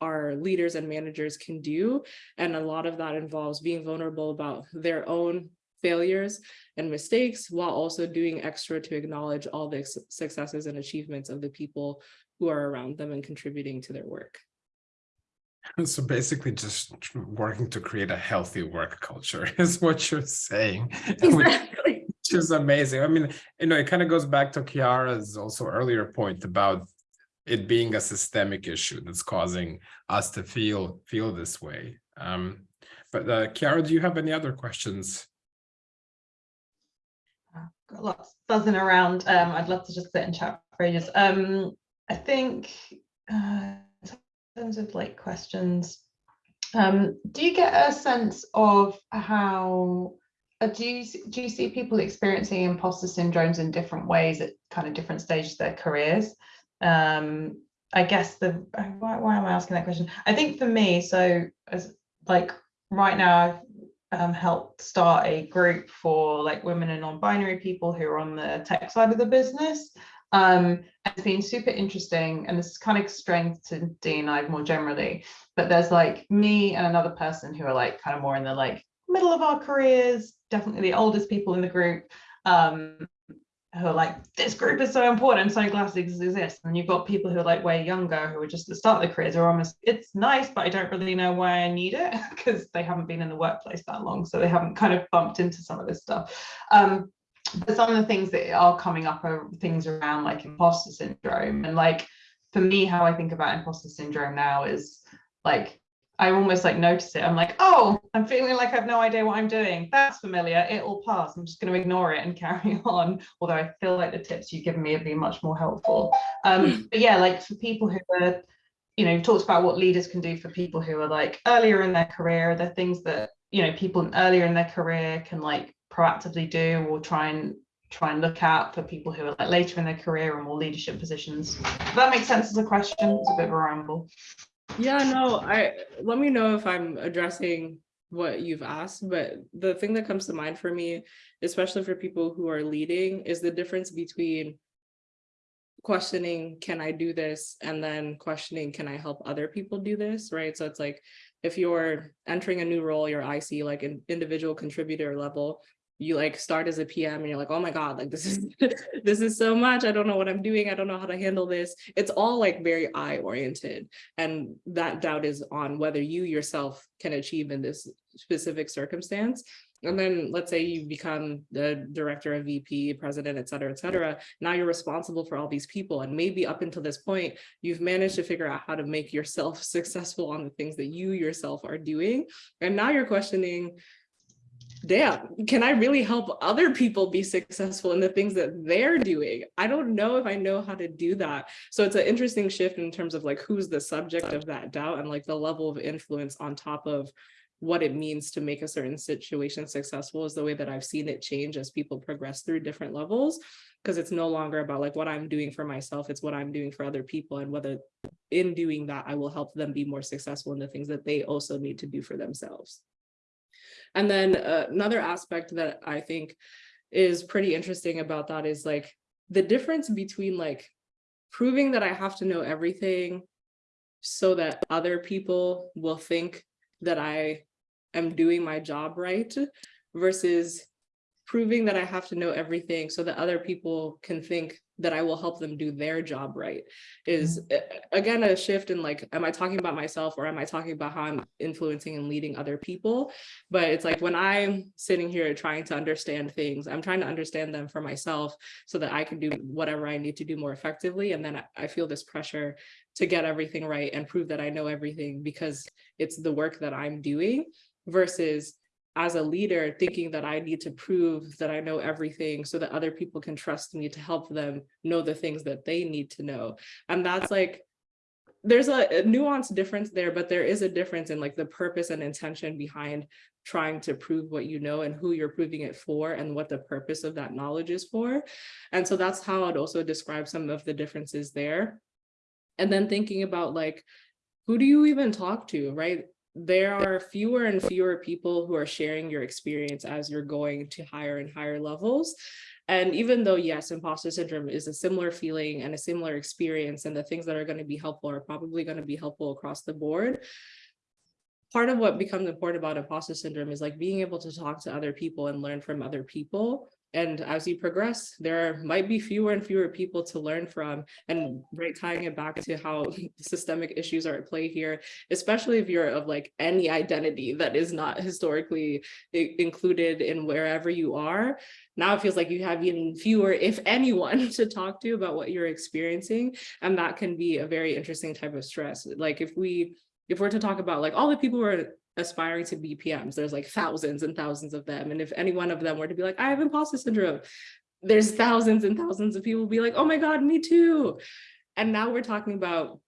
our leaders and managers can do. And a lot of that involves being vulnerable about their own failures and mistakes while also doing extra to acknowledge all the successes and achievements of the people who are around them and contributing to their work. <laughs> So basically just working to create a healthy work culture <laughs> is what you're saying. <laughs> which- Exactly. which is amazing. I mean, you know, it kind of goes back to Kiara's also earlier point about it being a systemic issue that's causing us to feel feel this way. Um, but uh, Kiara, do you have any other questions? got lots buzzing around. Um, I'd love to just sit and chat for ages. Um, I think uh, in terms of like questions, um, do you get a sense of how uh, do you do you see people experiencing imposter syndromes in different ways at kind of different stages of their careers? Um, I guess the uh, why, why am I asking that question? I think for me, so as like right now, I've um, helped start a group for like women and non-binary people who are on the tech side of the business. Um, it's been super interesting, and this is kind of strength to D and I more generally. But there's like me and another person who are like kind of more in the like middle of our careers, definitely the oldest people in the group. Um, who are like, this group is so important. I'm so glad it exists. And you've got people who are like way younger, who are just at the start of their careers, are almost, it's nice, but I don't really know why I need it <laughs> because they haven't been in the workplace that long. So they haven't kind of bumped into some of this stuff. Um, some of the things that are coming up are things around like imposter syndrome. And like, for me, how I think about imposter syndrome now is like, I almost like notice it. I'm like, oh, I'm feeling like I have no idea what I'm doing. That's familiar. It will pass. I'm just going to ignore it and <laughs> carry on. Although I feel like the tips you've given me have been much more helpful. Um, but yeah, like for people who are, you know, you've talked about what leaders can do for people who are like earlier in their career. The things that you know people earlier in their career can like proactively do or try and try and look out for people who are like later in their career or more leadership positions. Does that makes sense as a question? It's a bit of a ramble. Yeah, no, I let me know if I'm addressing what you've asked, but the thing that comes to mind for me, especially for people who are leading, is the difference between questioning, can I do this? And then questioning, can I help other people do this? Right. So it's like if you're entering a new role, your IC, like an individual contributor level, you like start as a PM and you're like, oh my God, like this is <laughs> this is so much. I don't know what I'm doing. I don't know how to handle this. It's all like very I oriented. And that doubt is on whether you yourself can achieve in this specific circumstance. And then let's say you become the director of VP, president, et cetera, et cetera. Now you're responsible for all these people. And maybe up until this point, you've managed to figure out how to make yourself <laughs> successful on the things that you yourself are doing. And now you're questioning, damn, can I really help other people be successful in the things that they're doing? I don't know if I know how to do that. So it's an interesting shift in terms of like who's the subject of that doubt and like the level of influence on top of what it means to make a certain situation successful is the way that I've seen it change as people progress through different levels. Because it's no longer about like what I'm doing for myself, it's what I'm doing for other people and whether in doing that, I will help them be more successful in the things that they also need to do for themselves. And then uh, another aspect that I think is pretty interesting about that is like the difference between like proving that I have to know everything so that other people will think that I am doing my job right versus proving that I have to know everything so that other people can think that I will help them do their job right is uh, again a shift in like am I talking about myself or am I talking about how I'm influencing and leading other people? But it's like when I'm sitting here trying to understand things I'm trying to understand them for myself so that I can do whatever I need to do more effectively. And then I feel this pressure to get everything right and prove that I know everything because it's the work that I'm doing versus as a leader thinking that I need to prove that I know everything so that other people can trust me to help them know the things that they need to know. And that's like, there's a, nuanced difference there, but there is a difference in like the purpose and intention behind trying to prove what you know and who you're proving it for and what the purpose of that knowledge is for. And so that's how I'd also describe some of the differences there. And then thinking about like, who do you even talk to, right? There are fewer and fewer people who are sharing your experience as you're going to higher and higher levels. And even though, yes, imposter syndrome is a similar feeling and a similar experience, and the things that are going to be helpful are probably going to be helpful across the board. Part of what becomes important about imposter syndrome is like being able to talk to other people and learn from other people. And as you progress, there might be fewer and fewer people to learn from. And right, tying it back to how <laughs> systemic issues are at play here, especially if you're of like any identity that is not historically included in wherever you are. Now it feels like you have even fewer, if anyone, <laughs> to talk to about what you're experiencing. And that can be a very interesting type of stress. Like if we, if we're to talk about like all the people who are aspiring to be PMs, there's like thousands and thousands of them. And if any one of them were to be like, I have imposter syndrome, there's thousands and thousands of people be like, oh my God, me too. And now we're talking about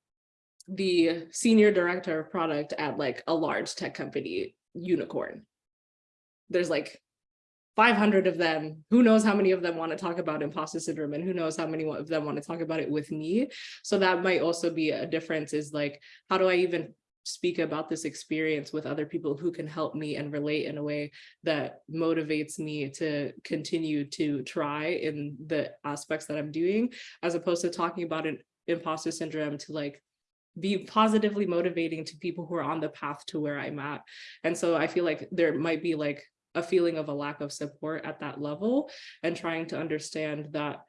the senior director of product at like a large tech company, unicorn. There's like 500 of them. Who knows how many of them want to talk about imposter syndrome and who knows how many of them want to talk about it with me. So that might also be a difference is like, how do I even speak about this experience with other people who can help me and relate in a way that motivates me to continue to try in the aspects that I'm doing, as opposed to talking about an imposter syndrome to like be positively motivating to people who are on the path to where I'm at. And so I feel like there might be like a feeling of a lack of support at that level and trying to understand that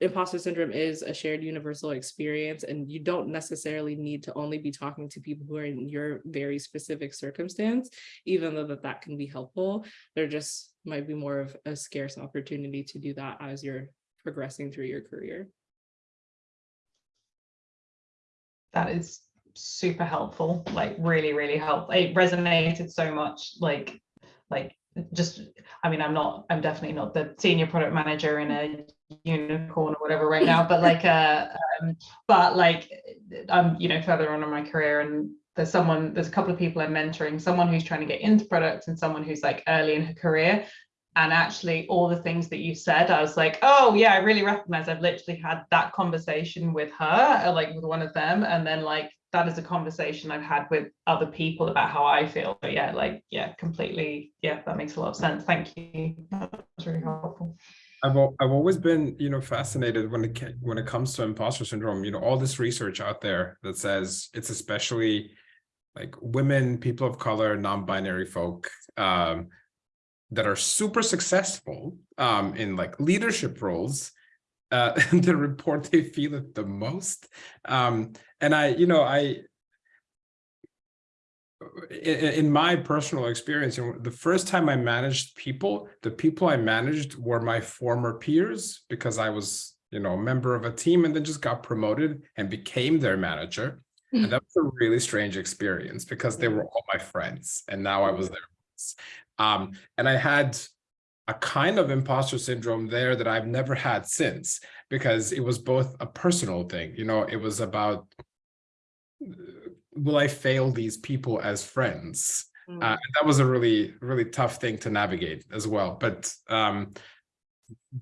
imposter syndrome is a shared universal experience and you don't necessarily need to only be talking to people who are in your very specific circumstance even though that that can be helpful. There just might be more of a scarce opportunity to do that as you're progressing through your career. That is super helpful like really really helpful it resonated so much like like just i mean i'm not i'm definitely not the senior product manager in a unicorn or whatever right now but like <laughs> uh um, but like i'm you know further on in my career and there's someone there's a couple of people i'm mentoring someone who's trying to get into products and someone who's like early in her career. And actually all the things that you said i was like oh yeah i really recognize i've literally had that conversation with her uh, like with one of them. And then like that is a conversation i've had with other people about how i feel but yeah like yeah completely yeah that makes a lot of sense thank you that's really helpful I've I've always been, you know, fascinated when it when it comes to imposter syndrome. You know, all this research out there that says it's especially like women, people of color, non-binary folk um, that are super successful um, in like leadership roles. Uh, <laughs> that report they feel it the most. Um, and I, you know, I in, my personal experience, the first time I managed people, the people I managed were my former peers because I was, you know, a member of a team and then just got promoted and became their manager. Hmm. And that was a really strange experience because they were all my friends and now I was their boss. Um, and I had a kind of imposter syndrome there that I've never had since because it was both a personal thing, you know, it was about will I fail these people as friends? Mm. Uh, that was a really, really tough thing to navigate as well. But um,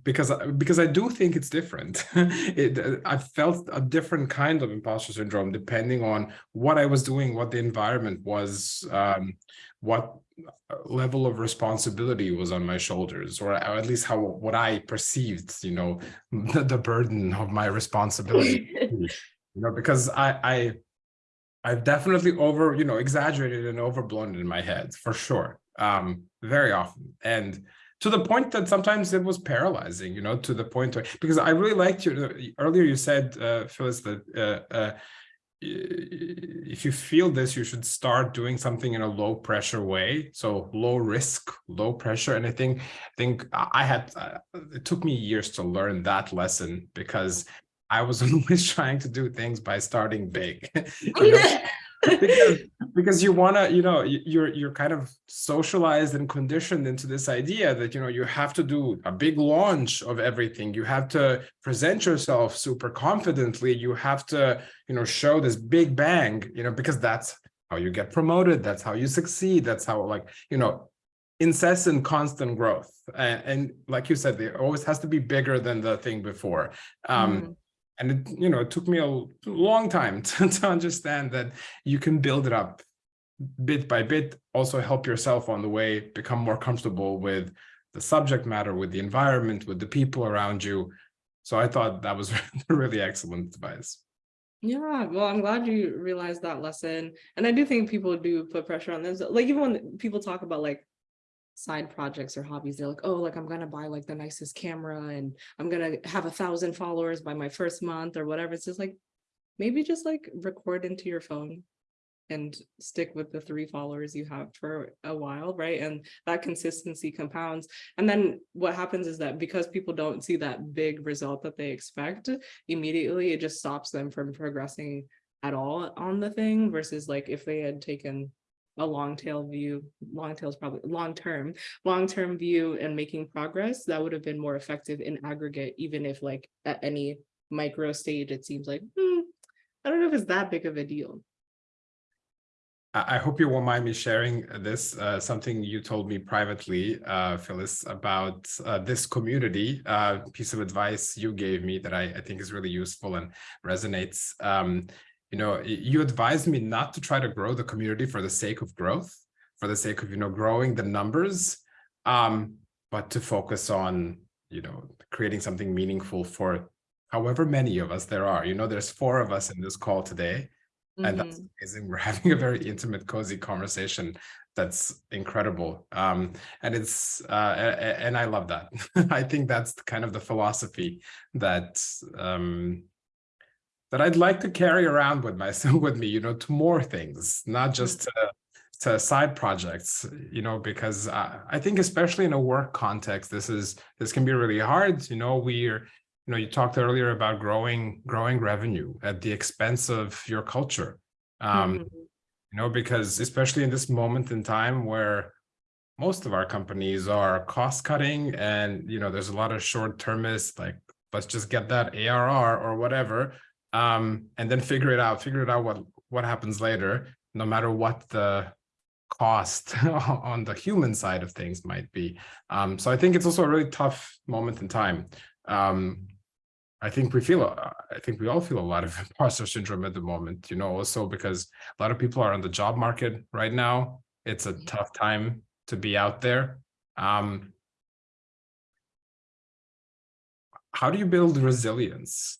because because I do think it's different. <laughs> it, I felt a different kind of imposter syndrome depending on what I was doing, what the environment was, um, what level of responsibility was on my shoulders, or at least how what I perceived, you know, <laughs> the, the burden of my responsibility. <laughs> you know, because I I I've definitely over, you know, exaggerated and overblown in my head for sure. Um, very often. And to the point that sometimes it was paralyzing, you know, to the point where, because I really liked your, earlier you said, uh, Phyllis, that uh, uh, if you feel this, you should start doing something in a low pressure way. So low risk, low pressure. And I think, I think I had, uh, it took me years to learn that lesson because I was <laughs> always trying to do things by starting big. <laughs> you because, because you want to, you know, you- you're you're kind of socialized and conditioned into this idea that you know you have to do a big launch of everything. You have to present yourself super confidently. You have to, you know, show this big bang, you know, because that's how you get promoted. That's how you succeed. That's how, like, you know, incessant, constant growth. And, and like you said, it always has to be bigger than the thing before. Um, Mhm. And it you know it took me a long time <laughs> to, to understand that you can build it up bit by bit also help yourself on the way become more comfortable with the subject matter, with the environment, with the people around you. So I thought that was <laughs> really excellent advice. Yeah, well, I'm glad you realized that lesson. And I do think people do put pressure on them. Like even when people talk about like side projects or hobbies, they're like, oh, like I'm gonna buy like the nicest camera and I'm gonna have a thousand followers by my first month or whatever. It's just like, maybe just like record into your phone and stick with the three followers you have for a while, right? And that consistency compounds. And then what happens is that because people don't see that big result that they expect immediately, it just stops them from progressing at all on the thing versus like if they had taken a long tail view, long tail is probably long term, long term view and making progress, that would have been more effective in aggregate, even if like at any micro stage, it seems like, hmm, I don't know if it's that big of a deal. I hope you won't mind me sharing this, uh, something you told me privately, uh, Phyllis, about uh, this community, uh, piece of advice you gave me that I, I think is really useful and resonates. Um, you know, you advised me not to try to grow the community for the sake of growth, for the sake of, you know, growing the numbers, um, but to focus on, you know, creating something meaningful for however many of us there are. You know, there's four of us in this call today. And that's Mhm. amazing. We're <laughs> having a very intimate, cozy conversation. That's incredible. Um, and it's uh, and I love that. <laughs> I think that's kind of the philosophy that um, that I'd like to carry around with myself <laughs> with me, you know, to more things, not just to, to side projects, you know, because I, I think especially in a work context, this is this can be really hard. You know, we're you know, you talked earlier about growing growing revenue at the expense of your culture. Um, Mhm. you know, because especially in this moment in time where most of our companies are cost cutting and, you know, there's a lot of short termists like, let's just get that ARR or whatever. Um, and then figure it out, figure it out what, what happens later, no matter what the cost <laughs> on the human side of things might be. Um, so I think it's also a really tough moment in time. Um, I think we feel, I think we all feel a lot of <laughs> imposter syndrome at the moment, you know, also because a lot of people are on the job market right now. It's a tough time to be out there. Um, how do you build resilience?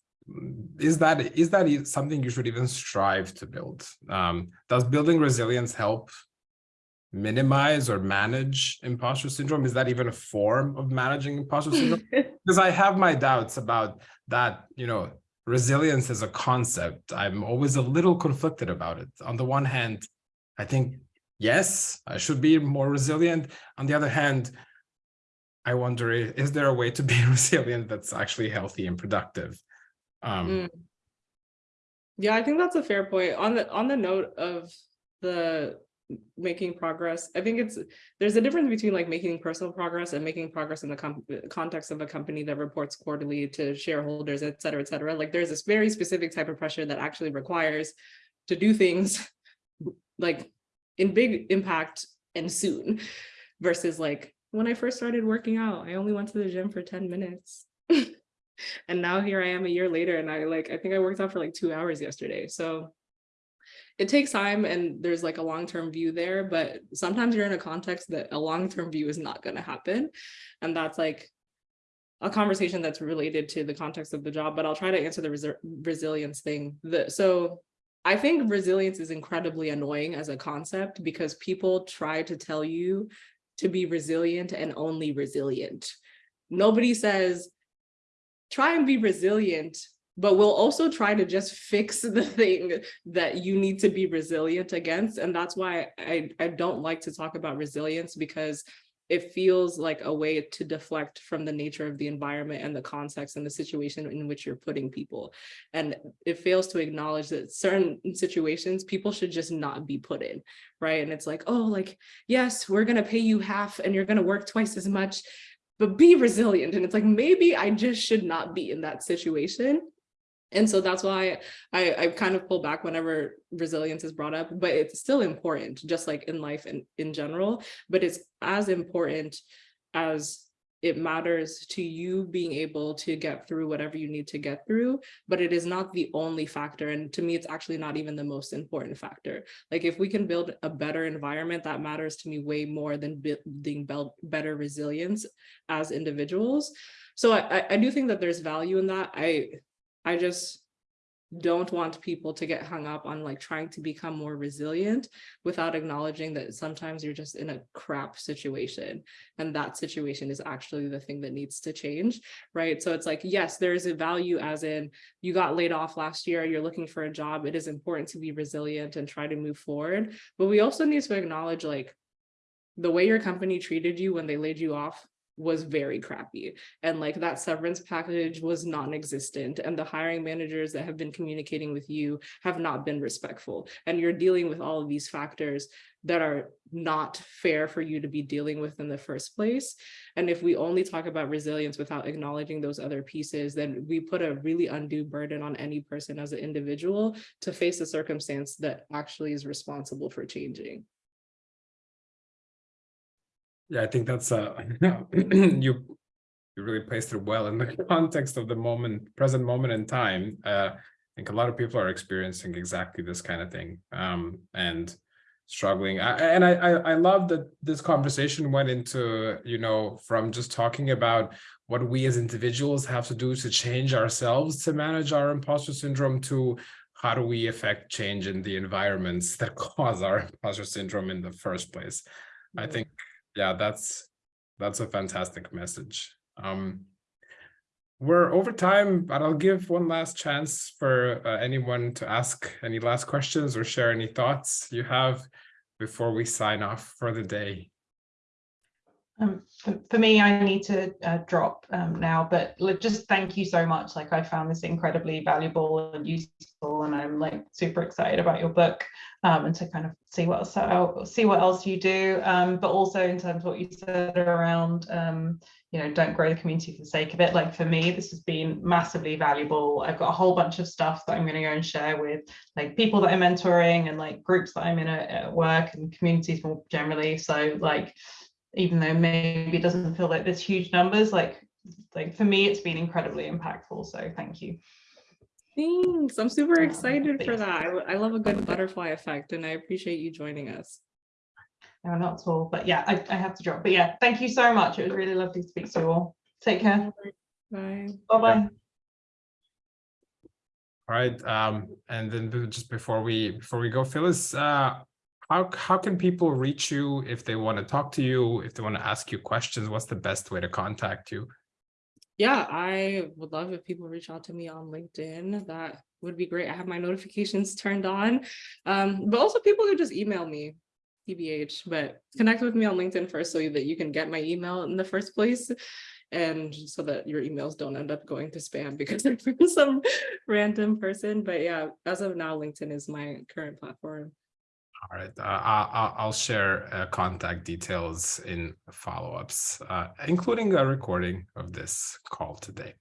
Is that is that something you should even strive to build? Um, does building resilience help minimize or manage imposter syndrome? Is that even a form of managing imposter syndrome? <laughs> because I have my doubts about that, you know, resilience as a concept. I'm always a little conflicted about it. On the one hand, I think, yes, I should be more resilient. On the other hand, I wonder, is there a way to be <laughs> resilient that's actually healthy and productive? Um, Mm. Yeah, I think that's a fair point. On the on the note of the making progress, I think it's there's a difference between like making personal progress and making progress in the context of a company that reports quarterly to shareholders, et cetera, et cetera. Like there's this very specific type of pressure that actually requires to do things <laughs> like in big impact and soon versus like when I first started working out, I only went to the gym for 10 minutes. <laughs> and now here I am a year later and I like I think I worked out for like 2 hours yesterday. So it takes time and there's like a long-term view there, but sometimes you're in a context that a long-term view is not going to happen. And that's like a conversation that's related to the context of the job, but I'll try to answer the resi- resilience thing. The, so I think resilience is incredibly annoying as a concept because people try to tell you to be resilient and only resilient. Nobody says, try and be resilient, but we'll also try to just fix <laughs> the thing that you need to be resilient against. And that's why I, I don't like to talk about resilience because it feels like a way to deflect from the nature of the environment and the context and the situation in which you're putting people. And it fails to acknowledge that certain situations people should just not be put in, right? And it's like, oh, like, yes, we're gonna pay you half and you're gonna work twice as much, but be resilient. And it's like, maybe I just should not be in that situation. And so that's why I, I kind of pull back whenever resilience is brought up, but it's still important, just like in life and in general, but it's as important as it matters to you being able to get through whatever you need to get through, but it is not the only factor. And to me, it's actually not even the most important factor. Like if we can build a better environment, that matters to me way more than building better resilience as individuals. So I, I- do think that there's value in that. I, I just don't want people to get hung up on like trying to become more resilient without acknowledging that sometimes you're just in a crap situation. And that situation is actually the thing that needs to change right? So it's like yes there is a value as in you got laid off last year you're looking for a job it is important to be resilient and try to move forward. But we also need to acknowledge like the way your company treated you when they laid you off was very crappy and like that severance package was non-existent and the hiring managers that have been communicating with you have not been respectful and you're dealing with all of these factors that are not fair for you to be dealing with in the first place and if we only talk about resilience without acknowledging those other pieces then we put a really undue burden on any person as an individual to face a circumstance that actually is responsible for changing Yeah, I think that's uh <clears throat> you you really placed it well in the <laughs> context of the moment, present moment in time. Uh, I think a lot of people are experiencing exactly this kind of thing um, and struggling. I, and I, I I love that this conversation went into you know from just talking about what we as individuals have to do to change ourselves to manage our imposter syndrome to how do we affect change in the environments that <laughs> cause our imposter syndrome in the first place. I think yeah that's that's a fantastic message. Um we're over time but i'll give one last chance for uh, anyone to ask any last questions or share any thoughts you have before we sign off for the day Um, for, for me, I need to uh, drop um, now, but like, just thank you so much. Like I found this incredibly valuable and useful, and I'm like super excited about your book um, and to kind of see what else, see what else you do. Um, but also in terms of what you said around, um, you know, don't grow the community for the sake of it. Like for me, this has been massively valuable. I've got a whole bunch of stuff that I'm going to go and share with like people that I'm mentoring and like groups that I'm in at, at work and communities more generally. So like even though maybe it doesn't feel like there's huge numbers, like like for me, it's been incredibly impactful. So thank you. Thanks. I'm super Yeah, excited for that. I, I love a good butterfly effect and I appreciate you joining us. No, not at all. But yeah, I, I have to drop. But yeah, thank you so much. It was really lovely to speak to you all. Take care. Bye. Bye bye. all right um and then just before we before we go phyllis uh how how can people reach you if they want to talk to you if they want to ask you questions what's the best way to contact you Yeah, I would love if people reach out to me on LinkedIn. That would be great. I have my notifications <laughs> turned on. Um, but also people could just email me, TBH, but connect with me on LinkedIn first so that you can get my email in the first place. And so that your emails don't end up going to spam <laughs> because they're from some random person. But yeah, as of now, LinkedIn is my current platform. All right, uh, I'll share uh, contact details in follow-ups, uh, including a recording of this call today.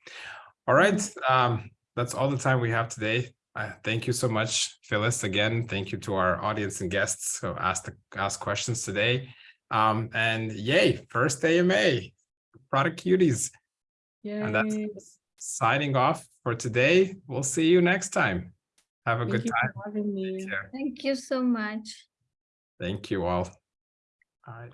All right, um, that's all the time we have today. Uh, Thank you so much, Phyllis. Again, thank you to our audience and guests who asked asked questions today. Um, And yay, first AMA, Product Cuties. And that's signing off for today. We'll see you next time. Have a Thank good you time. for having me. Thank you so much. Thank you all. All right.